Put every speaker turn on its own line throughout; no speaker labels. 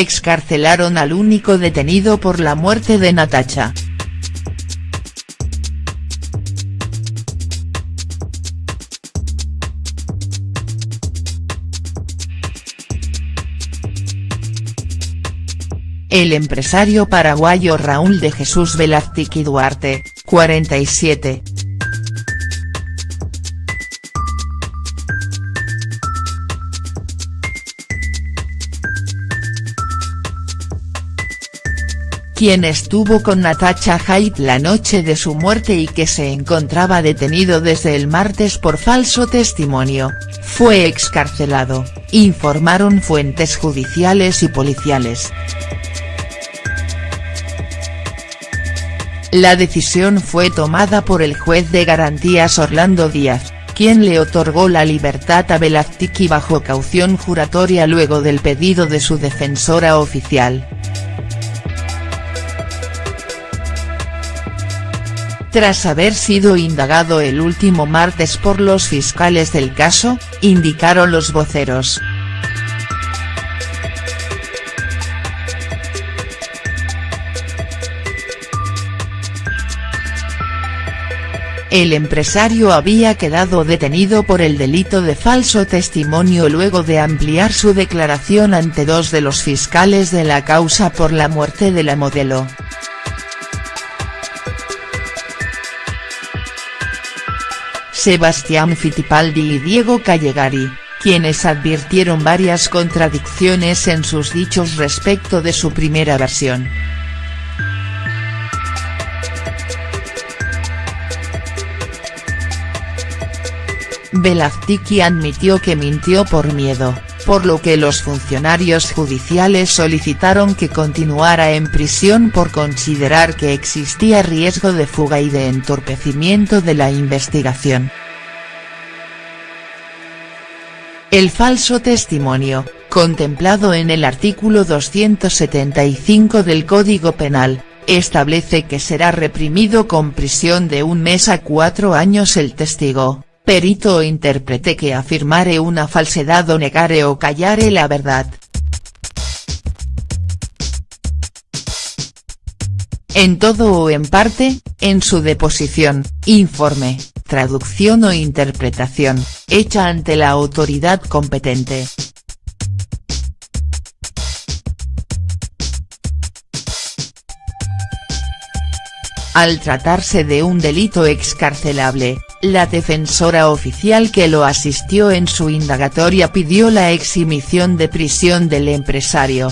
Excarcelaron al único detenido por la muerte de Natacha. El empresario paraguayo Raúl de Jesús Velázquez Duarte, 47, quien estuvo con Natacha Haidt la noche de su muerte y que se encontraba detenido desde el martes por falso testimonio, fue excarcelado, informaron fuentes judiciales y policiales. La decisión fue tomada por el juez de garantías Orlando Díaz, quien le otorgó la libertad a Velázquez bajo caución juratoria luego del pedido de su defensora oficial. Tras haber sido indagado el último martes por los fiscales del caso, indicaron los voceros. El empresario había quedado detenido por el delito de falso testimonio luego de ampliar su declaración ante dos de los fiscales de la causa por la muerte de la modelo. Sebastián Fittipaldi y Diego Callegari, quienes advirtieron varias contradicciones en sus dichos respecto de su primera versión. Velázquez admitió que mintió por miedo, por lo que los funcionarios judiciales solicitaron que continuara en prisión por considerar que existía riesgo de fuga y de entorpecimiento de la investigación. El falso testimonio, contemplado en el artículo 275 del Código Penal, establece que será reprimido con prisión de un mes a cuatro años el testigo, perito intérprete que afirmare una falsedad o negare o callare la verdad. En todo o en parte, en su deposición, informe, traducción o interpretación, hecha ante la autoridad competente. Al tratarse de un delito excarcelable, la defensora oficial que lo asistió en su indagatoria pidió la exhibición de prisión del empresario.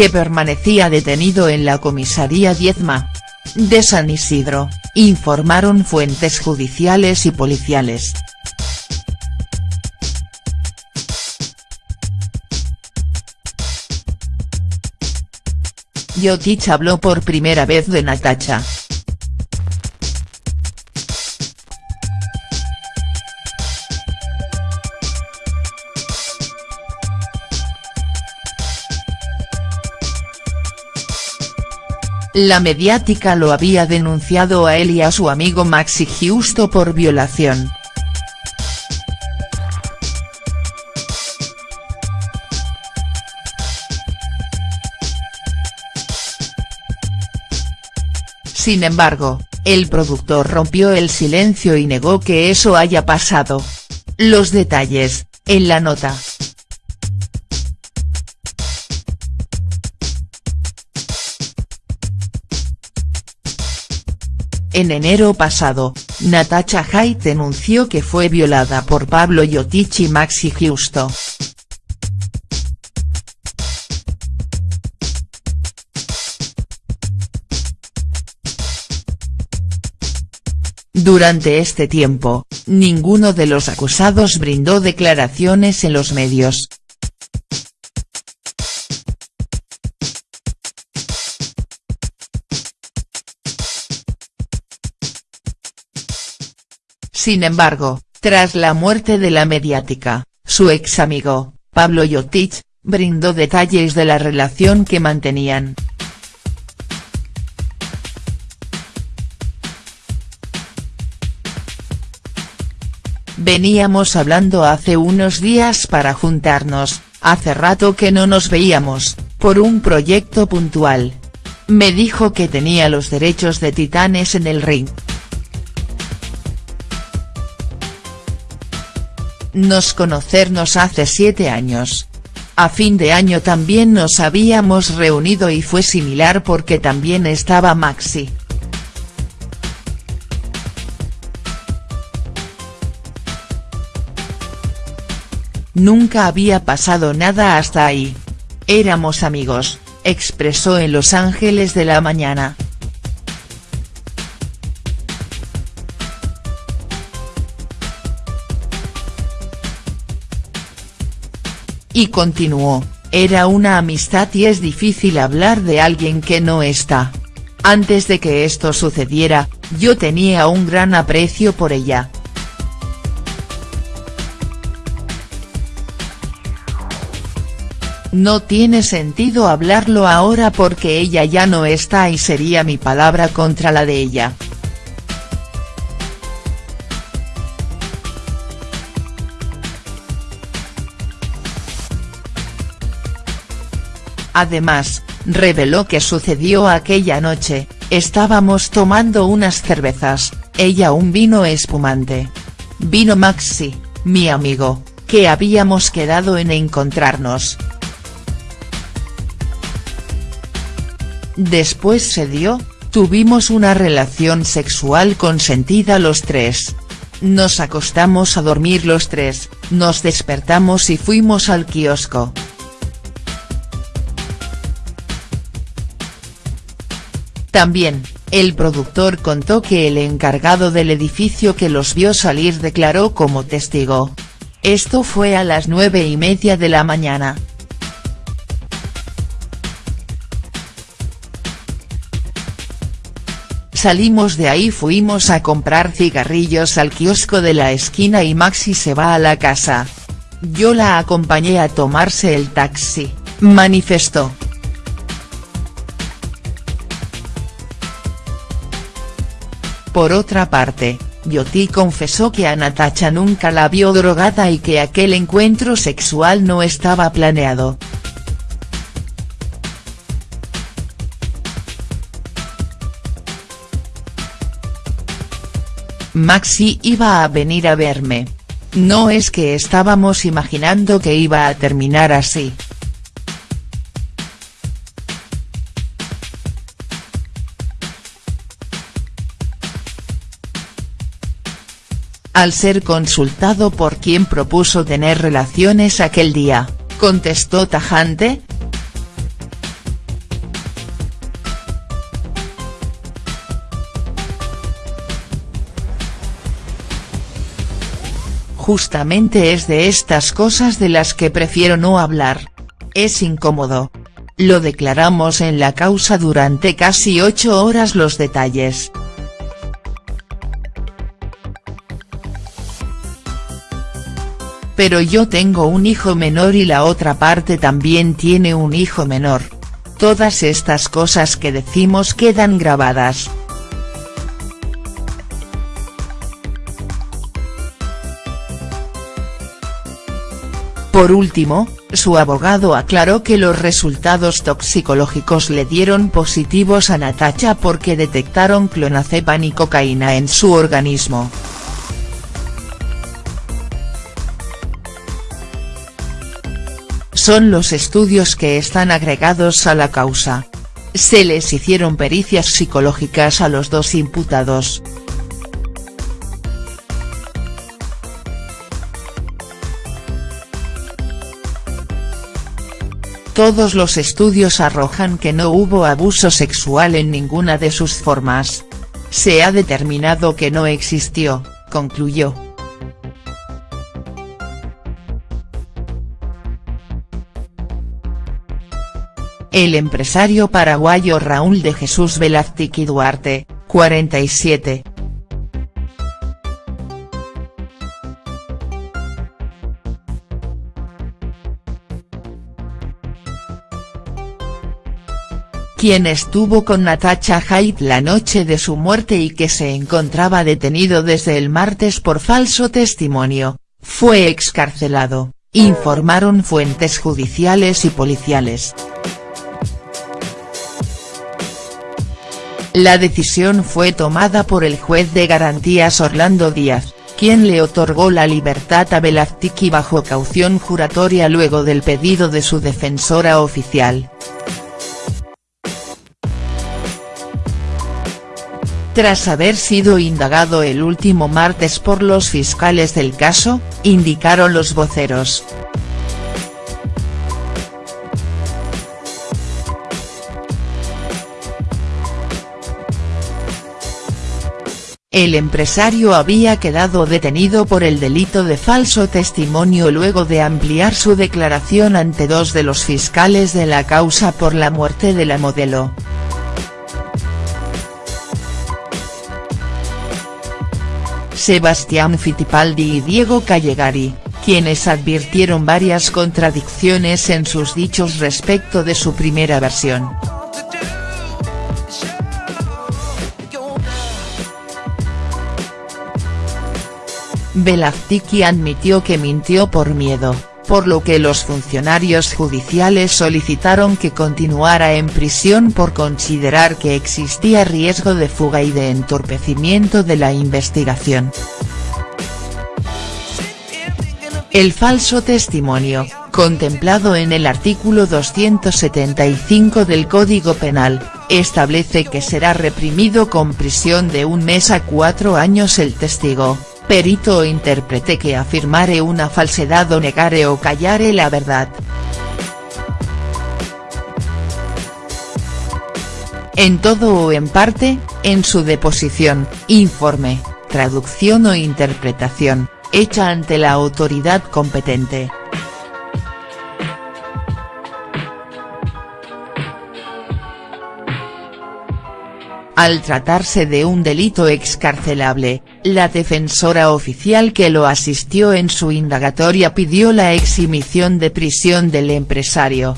que permanecía detenido en la comisaría Diezma. De San Isidro, informaron fuentes judiciales y policiales. Yotich habló por primera vez de Natacha. La mediática lo había denunciado a él y a su amigo Maxi Giusto por violación. Sin embargo, el productor rompió el silencio y negó que eso haya pasado. Los detalles, en la nota. En enero pasado, Natacha Haidt denunció que fue violada por Pablo Yotich y Maxi Giusto. Durante este tiempo, ninguno de los acusados brindó declaraciones en los medios. Sin embargo, tras la muerte de la mediática, su ex amigo, Pablo Yotich, brindó detalles de la relación que mantenían. Veníamos hablando hace unos días para juntarnos, hace rato que no nos veíamos, por un proyecto puntual. Me dijo que tenía los derechos de Titanes en el ring. Nos conocernos hace siete años. A fin de año también nos habíamos reunido y fue similar porque también estaba Maxi. Nunca había pasado nada hasta ahí. Éramos amigos, expresó en Los Ángeles de la Mañana. Y continuó, era una amistad y es difícil hablar de alguien que no está. Antes de que esto sucediera, yo tenía un gran aprecio por ella. No tiene sentido hablarlo ahora porque ella ya no está y sería mi palabra contra la de ella. Además, reveló que sucedió aquella noche, estábamos tomando unas cervezas, ella un vino espumante. Vino Maxi, mi amigo, que habíamos quedado en encontrarnos. Después se dio, tuvimos una relación sexual consentida los tres. Nos acostamos a dormir los tres, nos despertamos y fuimos al kiosco. También, el productor contó que el encargado del edificio que los vio salir declaró como testigo. Esto fue a las nueve y media de la mañana. Salimos de ahí fuimos a comprar cigarrillos al kiosco de la esquina y Maxi se va a la casa. Yo la acompañé a tomarse el taxi, manifestó. Por otra parte, Yoti confesó que a Natacha nunca la vio drogada y que aquel encuentro sexual no estaba planeado. Maxi iba a venir a verme. No es que estábamos imaginando que iba a terminar así. Al ser consultado por quien propuso tener relaciones aquel día, contestó tajante, Justamente es de estas cosas de las que prefiero no hablar. Es incómodo. Lo declaramos en la causa durante casi ocho horas los detalles. Pero yo tengo un hijo menor y la otra parte también tiene un hijo menor. Todas estas cosas que decimos quedan grabadas. Por último, su abogado aclaró que los resultados toxicológicos le dieron positivos a Natacha porque detectaron clonazepam y cocaína en su organismo. Son los estudios que están agregados a la causa. Se les hicieron pericias psicológicas a los dos imputados. Todos los estudios arrojan que no hubo abuso sexual en ninguna de sus formas. Se ha determinado que no existió, concluyó. El empresario paraguayo Raúl de Jesús Velázquez Duarte, 47, quien estuvo con Natacha Haidt la noche de su muerte y que se encontraba detenido desde el martes por falso testimonio, fue excarcelado, informaron fuentes judiciales y policiales. La decisión fue tomada por el juez de garantías Orlando Díaz, quien le otorgó la libertad a Velazquiki bajo caución juratoria luego del pedido de su defensora oficial. Tras haber sido indagado el último martes por los fiscales del caso, indicaron los voceros. El empresario había quedado detenido por el delito de falso testimonio luego de ampliar su declaración ante dos de los fiscales de la causa por la muerte de la modelo. Sebastián Fittipaldi y Diego Callegari, quienes advirtieron varias contradicciones en sus dichos respecto de su primera versión. Velazquiki admitió que mintió por miedo, por lo que los funcionarios judiciales solicitaron que continuara en prisión por considerar que existía riesgo de fuga y de entorpecimiento de la investigación. El falso testimonio, contemplado en el artículo 275 del Código Penal, establece que será reprimido con prisión de un mes a cuatro años el testigo, perito o intérprete que afirmare una falsedad o negare o callare la verdad. En todo o en parte, en su deposición, informe, traducción o interpretación, hecha ante la autoridad competente. Al tratarse de un delito excarcelable, la defensora oficial que lo asistió en su indagatoria pidió la exhibición de prisión del empresario.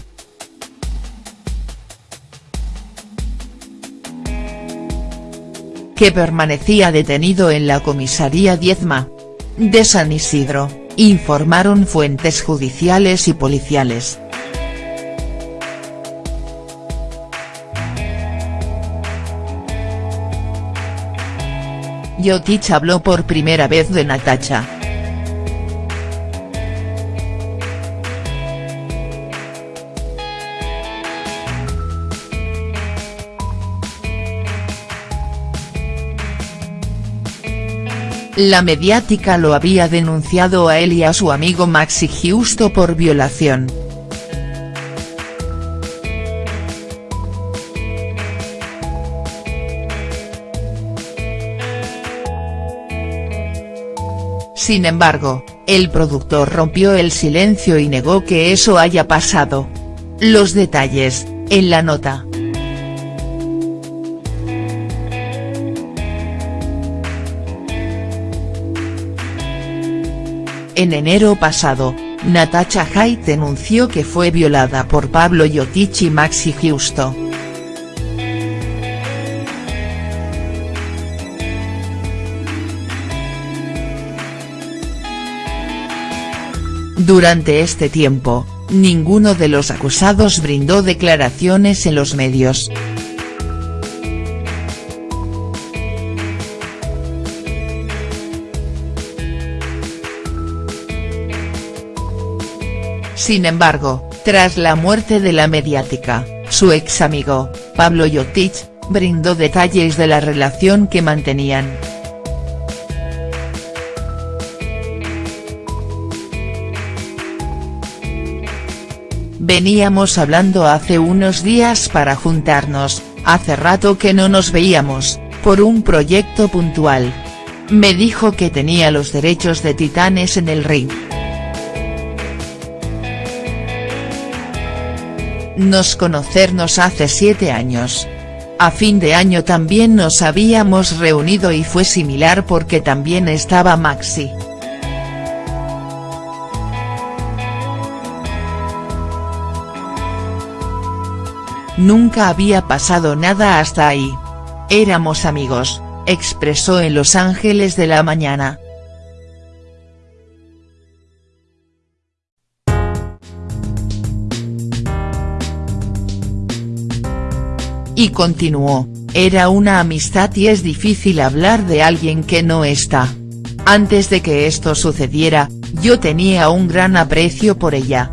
que permanecía detenido en la comisaría Diezma. de San Isidro, informaron fuentes judiciales y policiales. Yotich habló por primera vez de Natacha. La mediática lo había denunciado a él y a su amigo Maxi Giusto por violación. Sin embargo, el productor rompió el silencio y negó que eso haya pasado. Los detalles, en la nota. En enero pasado, Natacha Haidt denunció que fue violada por Pablo Yotich y Maxi Giusto. Durante este tiempo, ninguno de los acusados brindó declaraciones en los medios. Sin embargo, tras la muerte de la mediática, su ex amigo, Pablo Yotich, brindó detalles de la relación que mantenían. Veníamos hablando hace unos días para juntarnos, hace rato que no nos veíamos, por un proyecto puntual. Me dijo que tenía los derechos de Titanes en el ring. Nos conocernos hace siete años. A fin de año también nos habíamos reunido y fue similar porque también estaba Maxi. Nunca había pasado nada hasta ahí. Éramos amigos, expresó en Los Ángeles de la Mañana. Y continuó, era una amistad y es difícil hablar de alguien que no está. Antes de que esto sucediera, yo tenía un gran aprecio por ella,